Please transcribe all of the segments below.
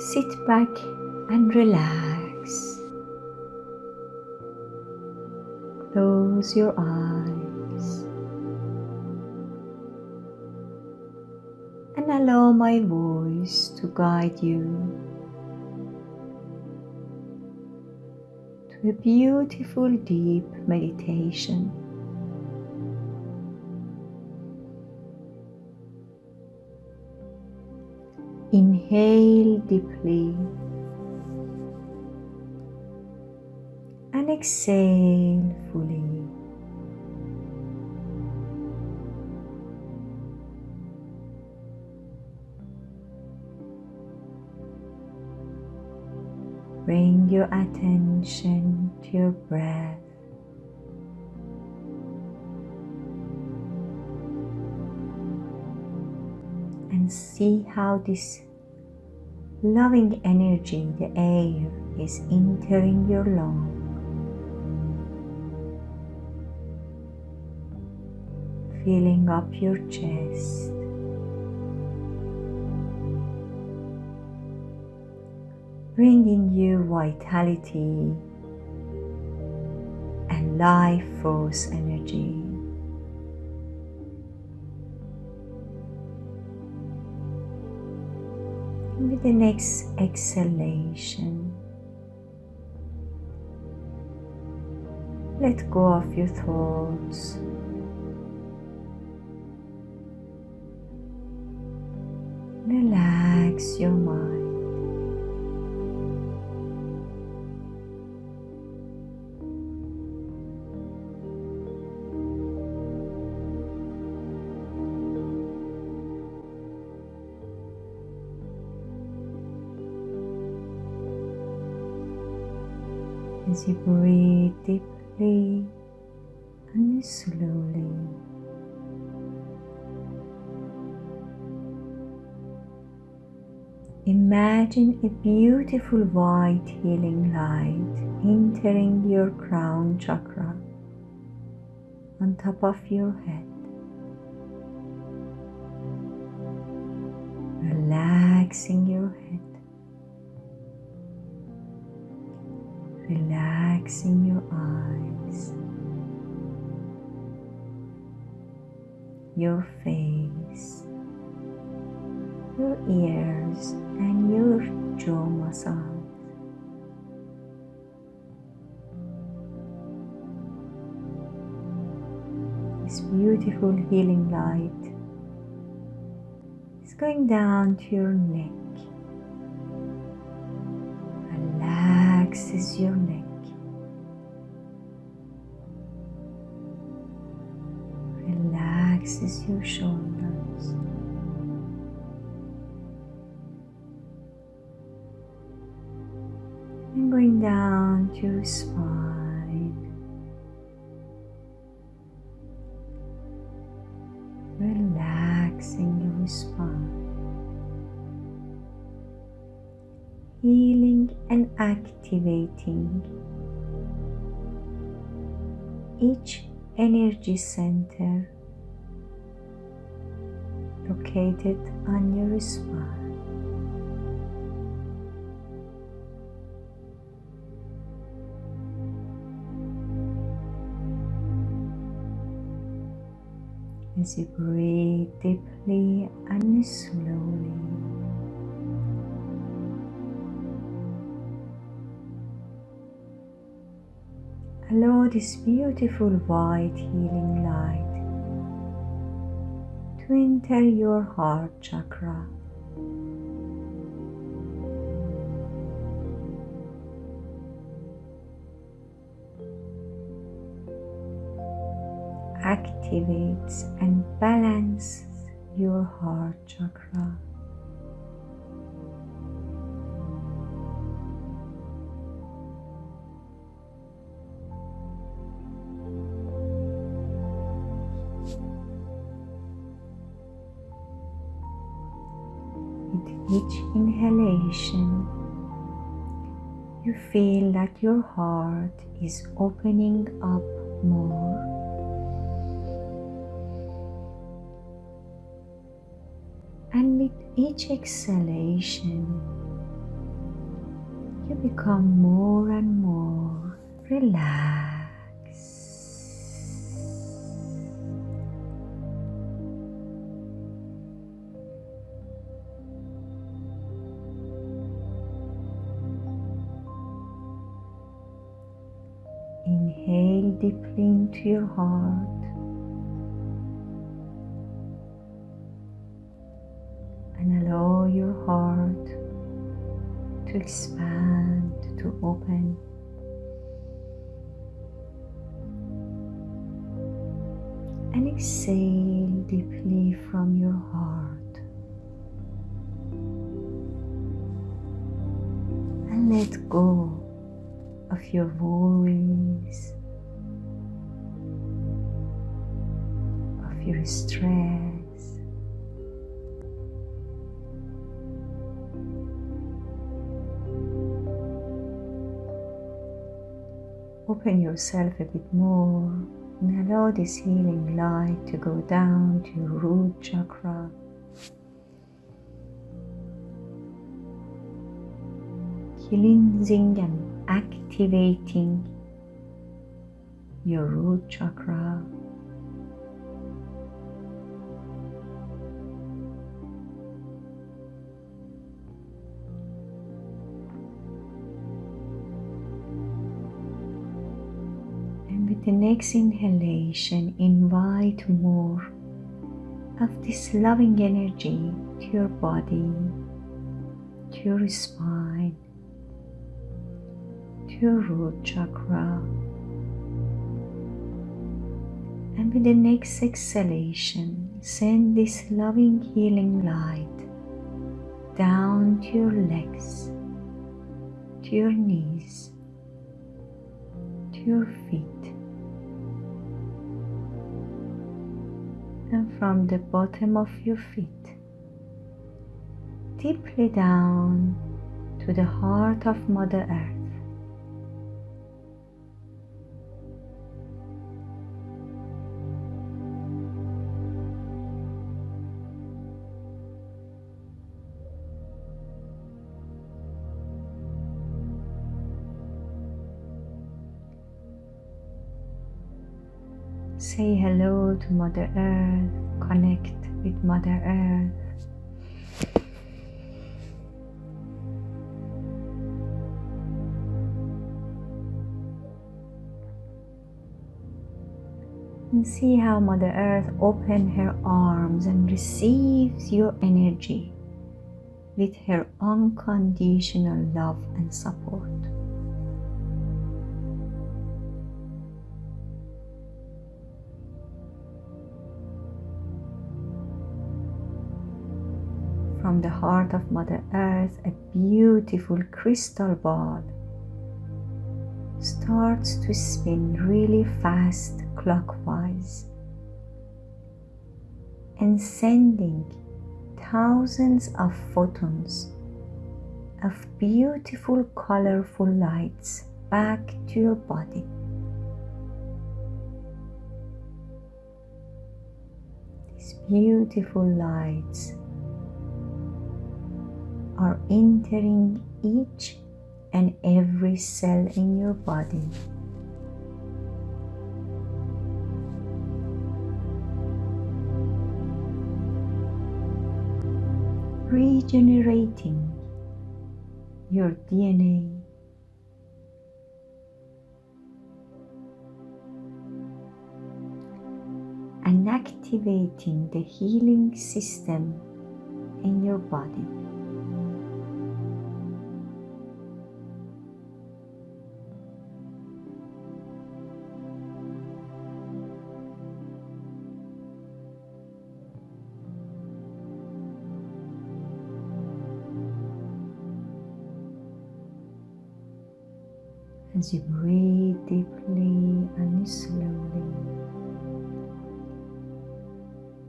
sit back and relax. Close your eyes and allow my voice to guide you to a beautiful deep meditation. Inhale deeply and exhale fully. Bring your attention to your breath. And see how this loving energy, the air, is entering your lungs. Filling up your chest. bringing you vitality and life force energy. With the next exhalation, let go of your thoughts. Relax your mind. As you breathe deeply and slowly. Imagine a beautiful white healing light entering your crown chakra on top of your head. Relaxing your head. Relaxing your eyes, your face, your ears, and your jaw muscles. This beautiful healing light is going down to your neck relaxes your neck. Relaxes your shoulders. And going down to your spine. Relaxing your spine. healing and activating each energy center located on your spine. As you breathe deeply and slowly. Allow this beautiful white healing light to enter your heart chakra. Activates and balances your heart chakra. Feel that your heart is opening up more. And with each exhalation, you become more and more relaxed. Deeply into your heart and allow your heart to expand, to open. And exhale deeply from your heart. And let go of your worries, your stress. Open yourself a bit more and allow this healing light to go down to your root chakra. Cleansing and activating your root chakra. With the next inhalation, invite more of this loving energy to your body, to your spine, to your root chakra. And with the next exhalation, send this loving healing light down to your legs, to your knees, to your feet. And from the bottom of your feet, deeply down to the heart of Mother Earth. Say hello to Mother Earth, connect with Mother Earth. And see how Mother Earth opens her arms and receives your energy with her unconditional love and support. From the heart of Mother Earth, a beautiful crystal ball starts to spin really fast clockwise and sending thousands of photons of beautiful colorful lights back to your body. These beautiful lights entering each and every cell in your body. Regenerating your DNA. And activating the healing system in your body. As you breathe deeply and slowly.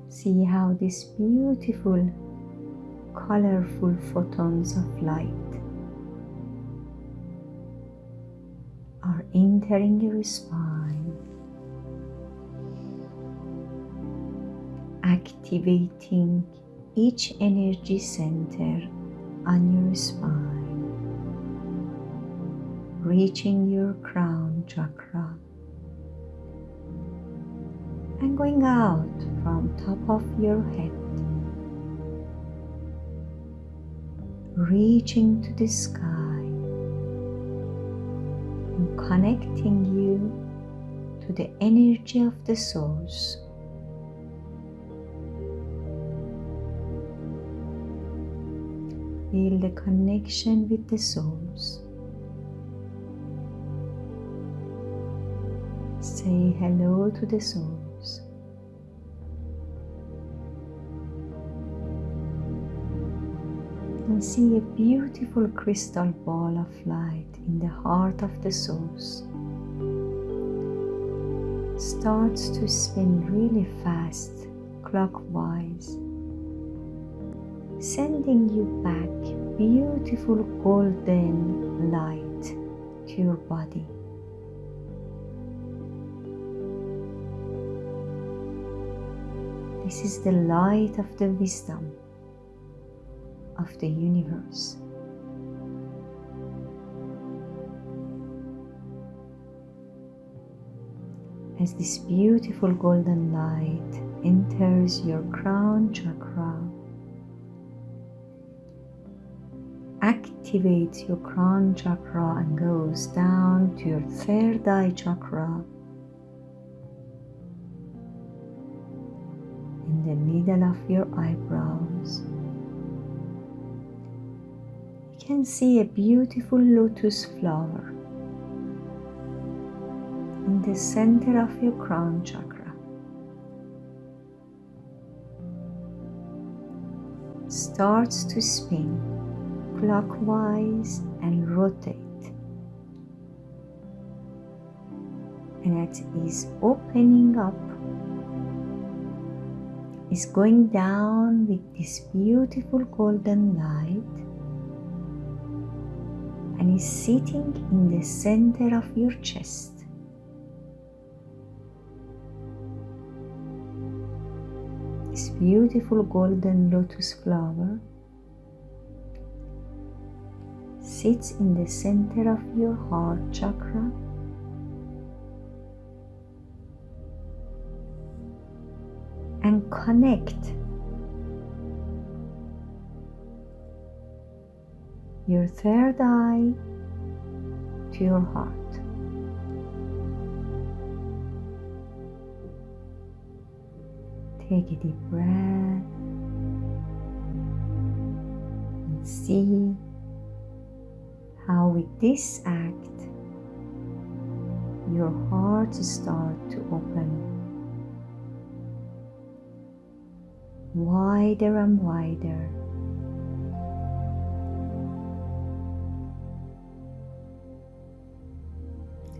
See how these beautiful, colorful photons of light are entering your spine, activating each energy center on your spine. Reaching your crown chakra and going out from top of your head reaching to the sky and connecting you to the energy of the source. Feel the connection with the souls. Say hello to the souls. And see a beautiful crystal ball of light in the heart of the souls. Starts to spin really fast, clockwise, sending you back beautiful golden light to your body. This is the light of the wisdom of the universe. As this beautiful golden light enters your crown chakra, activates your crown chakra and goes down to your third eye chakra middle of your eyebrows You can see a beautiful lotus flower in the center of your crown chakra. Starts to spin clockwise and rotate. And it is opening up, is going down with this beautiful golden light and is sitting in the center of your chest. This beautiful golden lotus flower sits in the center of your heart chakra connect your third eye to your heart. Take a deep breath and see how, with this act, your heart starts to open wider and wider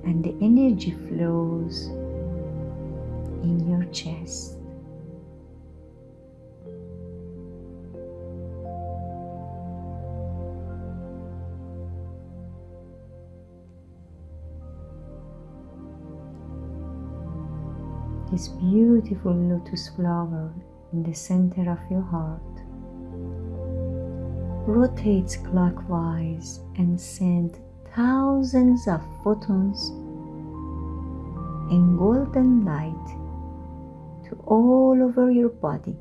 and the energy flows in your chest. This beautiful lotus flower in the center of your heart. Rotates clockwise and sends thousands of photons in golden light to all over your body.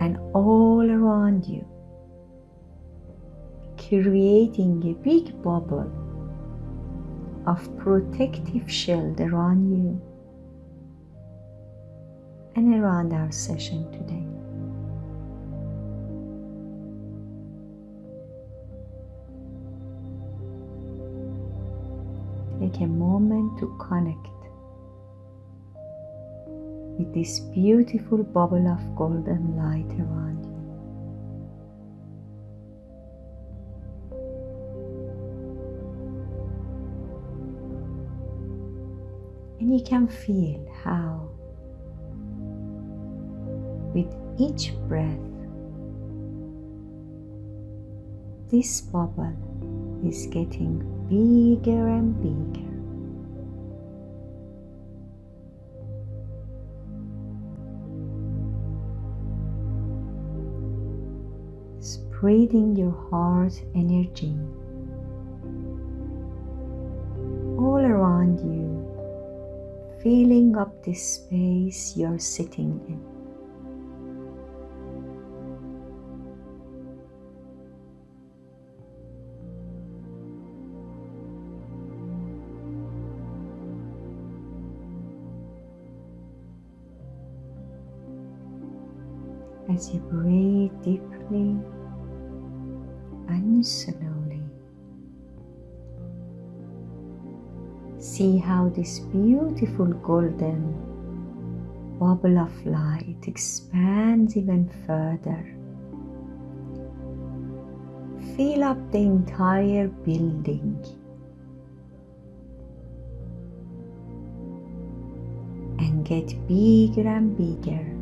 And all around you, creating a big bubble of protective shield around you and around our session today. take a moment to connect with this beautiful bubble of golden light around you. And you can feel how, with each breath, this bubble is getting bigger and bigger. spreading your heart energy all around you, filling up the space you're sitting in. As you breathe deeply and slowly. See how this beautiful golden bubble of light expands even further. Fill up the entire building. And get bigger and bigger.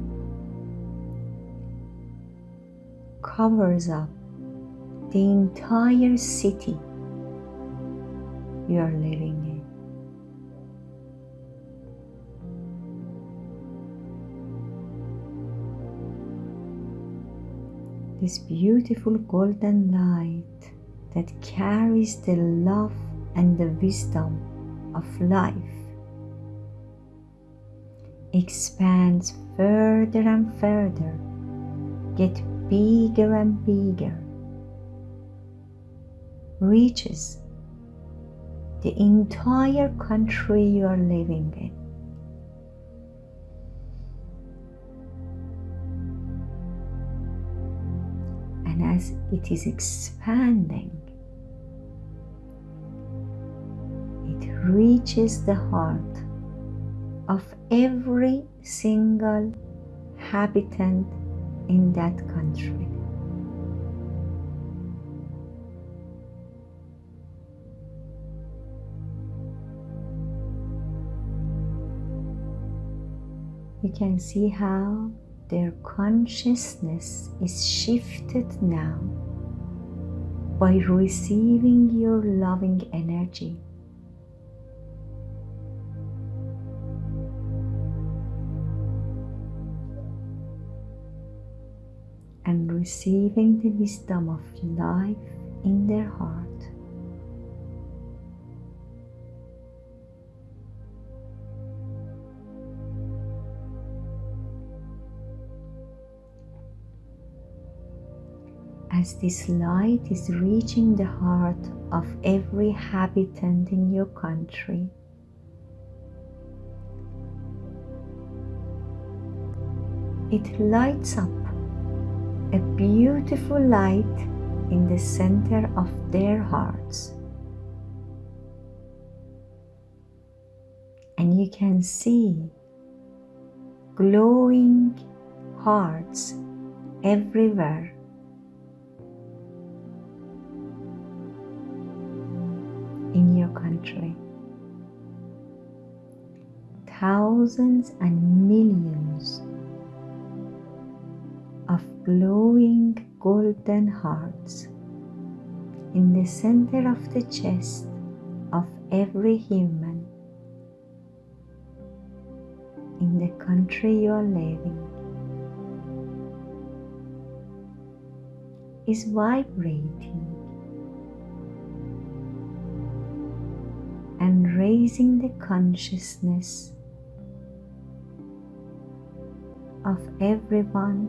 Covers up the entire city you are living in. This beautiful golden light that carries the love and the wisdom of life expands further and further, get bigger and bigger, reaches the entire country you are living in. And as it is expanding, it reaches the heart of every single habitant in that country. You can see how their consciousness is shifted now by receiving your loving energy. Receiving the wisdom of life in their heart. As this light is reaching the heart of every habitant in your country, it lights up a beautiful light in the center of their hearts. And you can see glowing hearts everywhere. In your country, thousands and millions of glowing golden hearts. In the center of the chest of every human. In the country you are living. Is vibrating. And raising the consciousness of everyone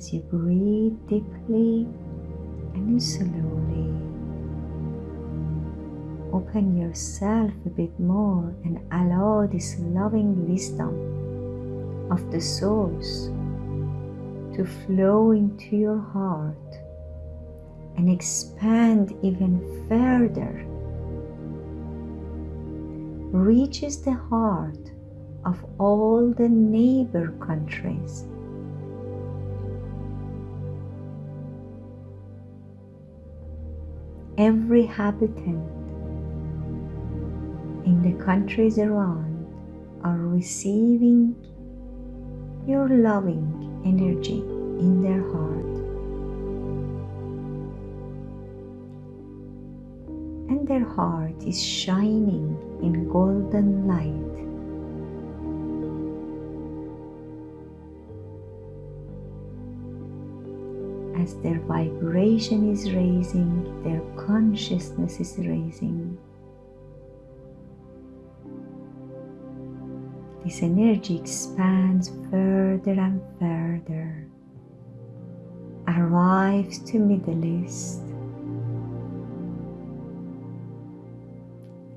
As you breathe deeply and slowly, open yourself a bit more and allow this loving wisdom of the source to flow into your heart and expand even further reaches the heart of all the neighbor countries. Every habitant in the countries around are receiving your loving energy in their heart. And their heart is shining in golden light. As their vibration is raising, their consciousness is raising. This energy expands further and further, arrives to Middle East,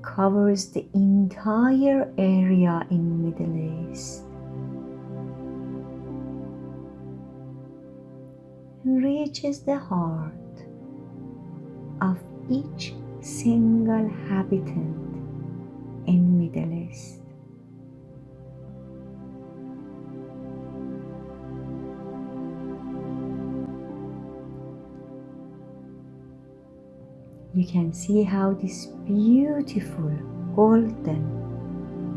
covers the entire area in Middle East reaches the heart of each single habitant in Middle East. you can see how this beautiful golden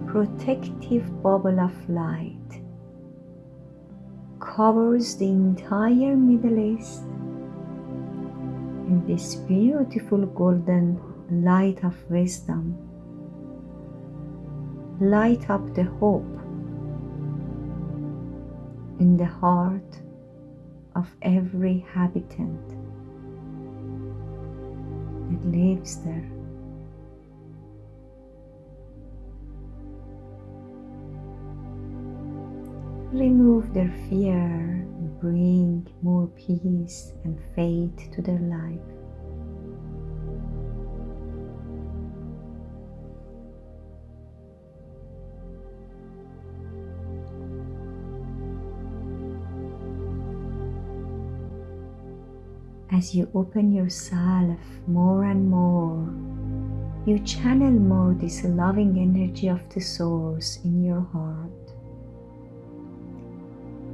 protective bubble of light covers the entire Middle East in this beautiful golden light of wisdom. Light up the hope in the heart of every habitant that lives there. Remove their fear and bring more peace and faith to their life. As you open yourself more and more, you channel more this loving energy of the source in your heart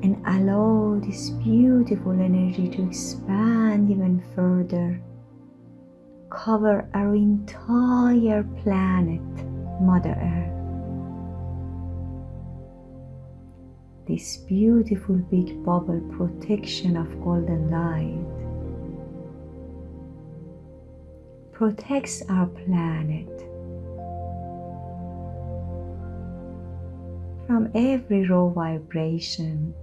and allow this beautiful energy to expand even further, cover our entire planet, Mother Earth. This beautiful big bubble protection of golden light protects our planet from every raw vibration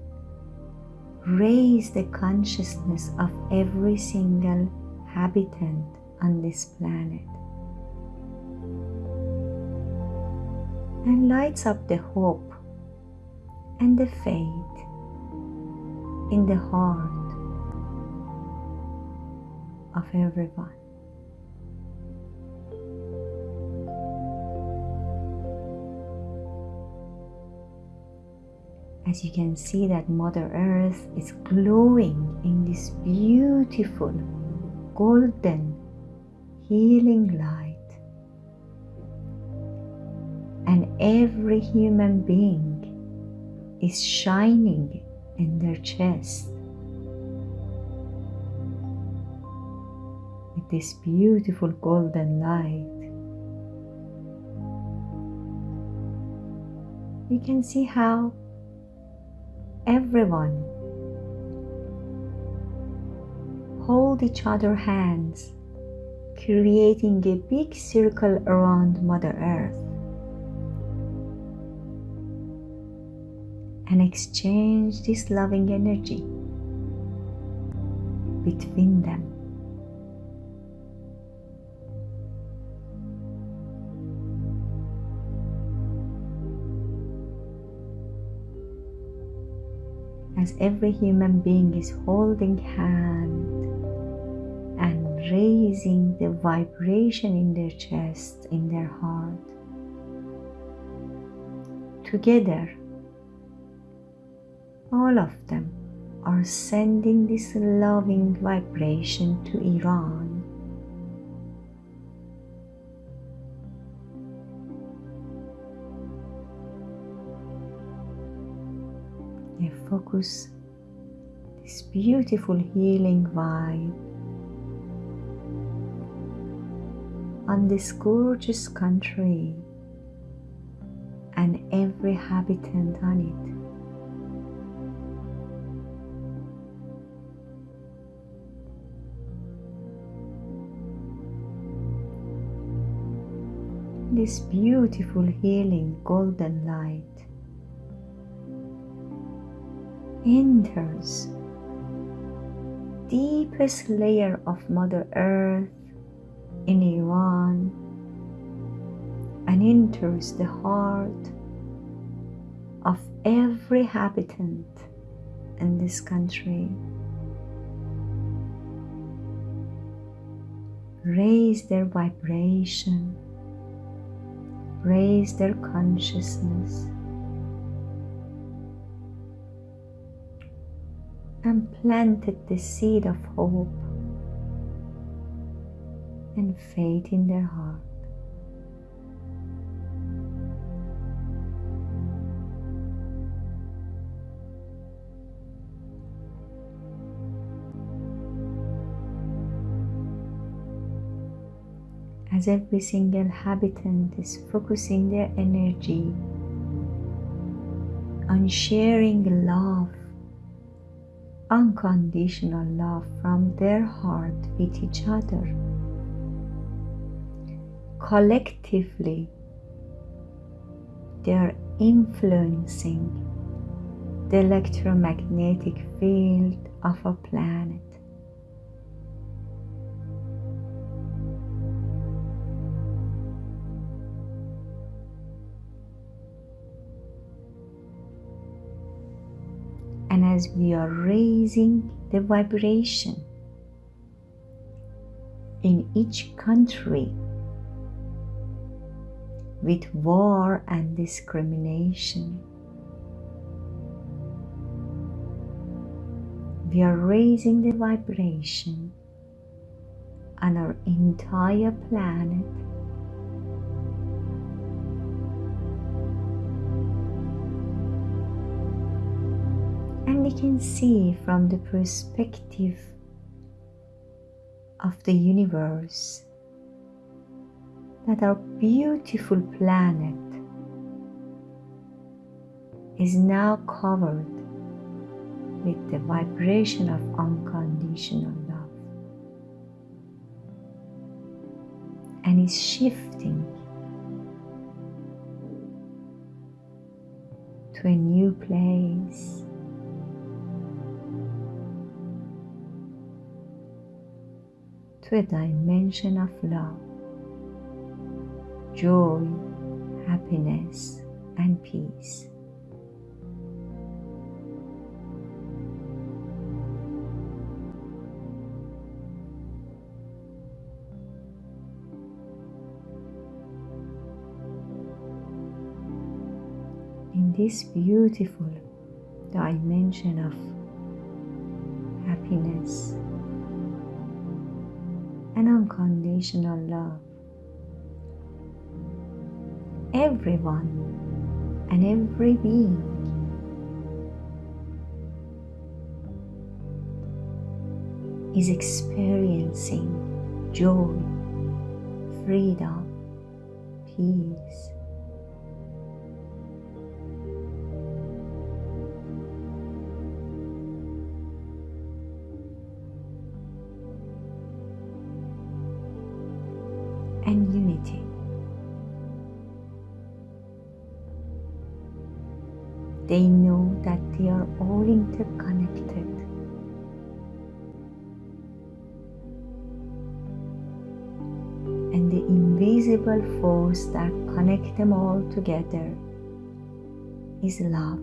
raise the consciousness of every single habitant on this planet and lights up the hope and the faith in the heart of everyone. As you can see that Mother Earth is glowing in this beautiful golden healing light. And every human being is shining in their chest with this beautiful golden light. You can see how everyone. Hold each other hands, creating a big circle around Mother Earth. And exchange this loving energy between them. As every human being is holding hand and raising the vibration in their chest, in their heart. Together, all of them are sending this loving vibration to Iran focus this beautiful healing vibe on this gorgeous country and every habitant on it. this beautiful healing golden light enters deepest layer of mother earth in Iran and enters the heart of every habitant in this country. Raise their vibration, raise their consciousness, and planted the seed of hope and faith in their heart. as every single habitant is focusing their energy on sharing love, unconditional love from their heart with each other. Collectively, they are influencing the electromagnetic field of our planet. As we are raising the vibration in each country with war and discrimination. We are raising the vibration on our entire planet and we can see from the perspective of the universe that our beautiful planet is now covered with the vibration of unconditional love and is shifting to a new place to a dimension of love, joy, happiness, and peace. In this beautiful dimension of happiness and unconditional love. Everyone and every being is experiencing joy, freedom, peace. Force that connects them all together is love.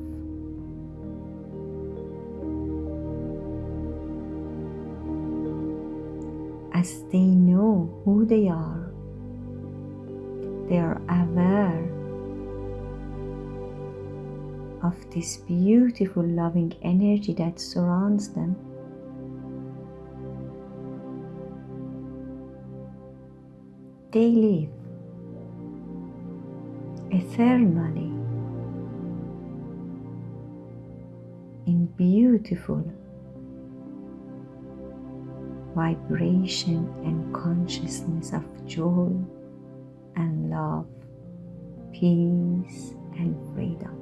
As they know who they are, they are aware of this beautiful loving energy that surrounds them. They live eternally in beautiful vibration and consciousness of joy and love, peace and freedom.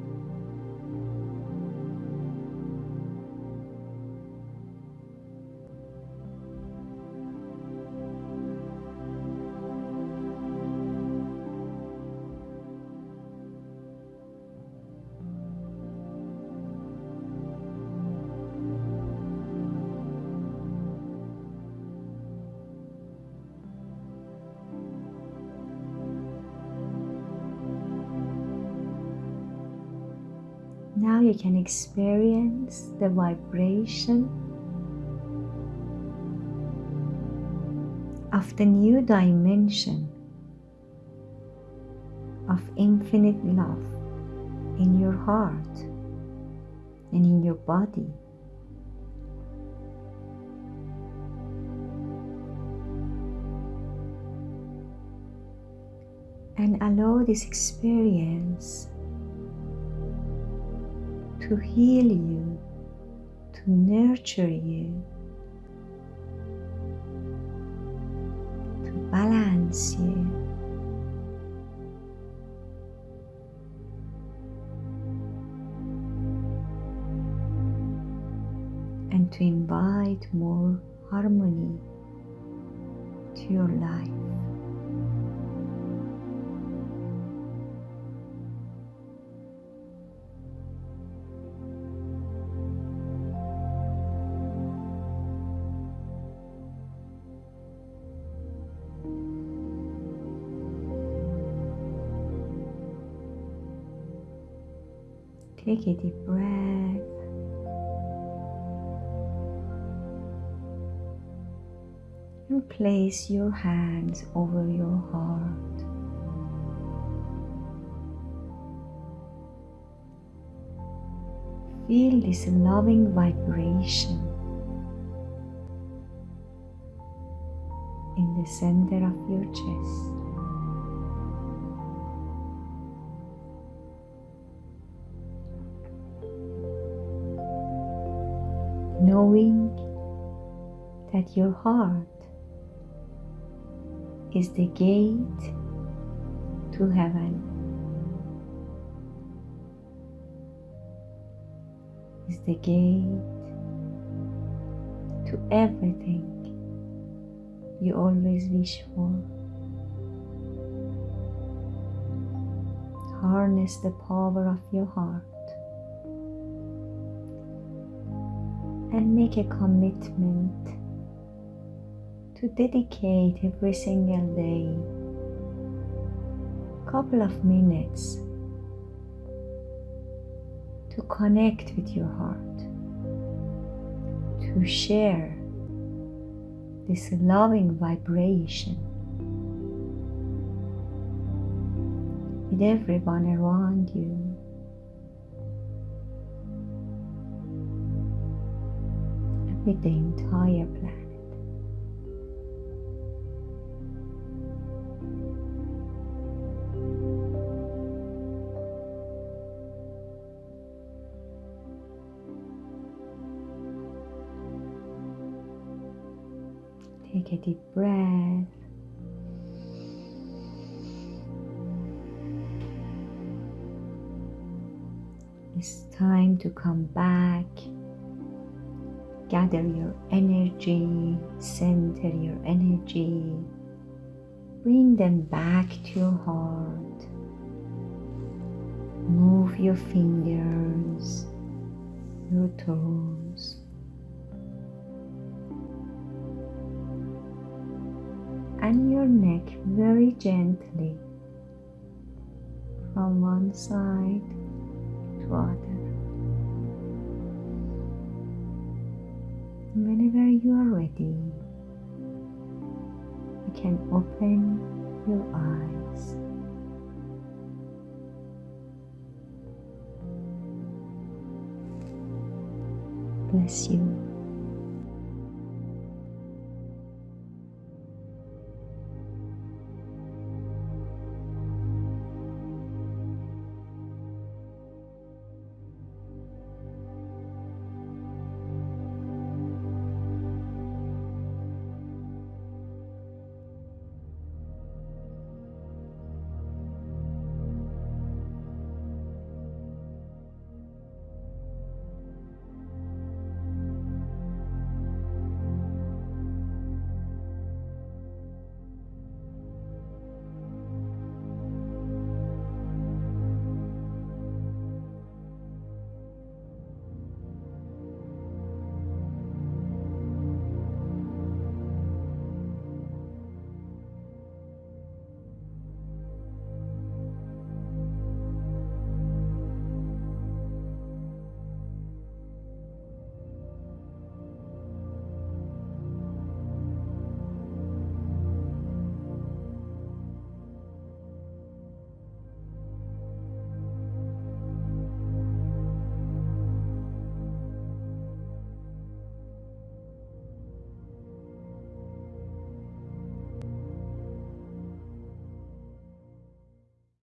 Now you can experience the vibration of the new dimension of infinite love in your heart and in your body. And allow this experience to heal you, to nurture you, to balance you. And to invite more harmony to your life. Take a deep breath. And place your hands over your heart. Feel this loving vibration in the center of your chest. That your heart is the gate to heaven, is the gate to everything you always wish for. Harness the power of your heart. and make a commitment to dedicate every single day a couple of minutes to connect with your heart, to share this loving vibration with everyone around you. with the entire planet. A deep breath. It's time to come back gather your energy, center your energy, bring them back to your heart. Move your fingers, your toes. And your neck very gently from one side to other. whenever you are ready, you can open your eyes. Bless you.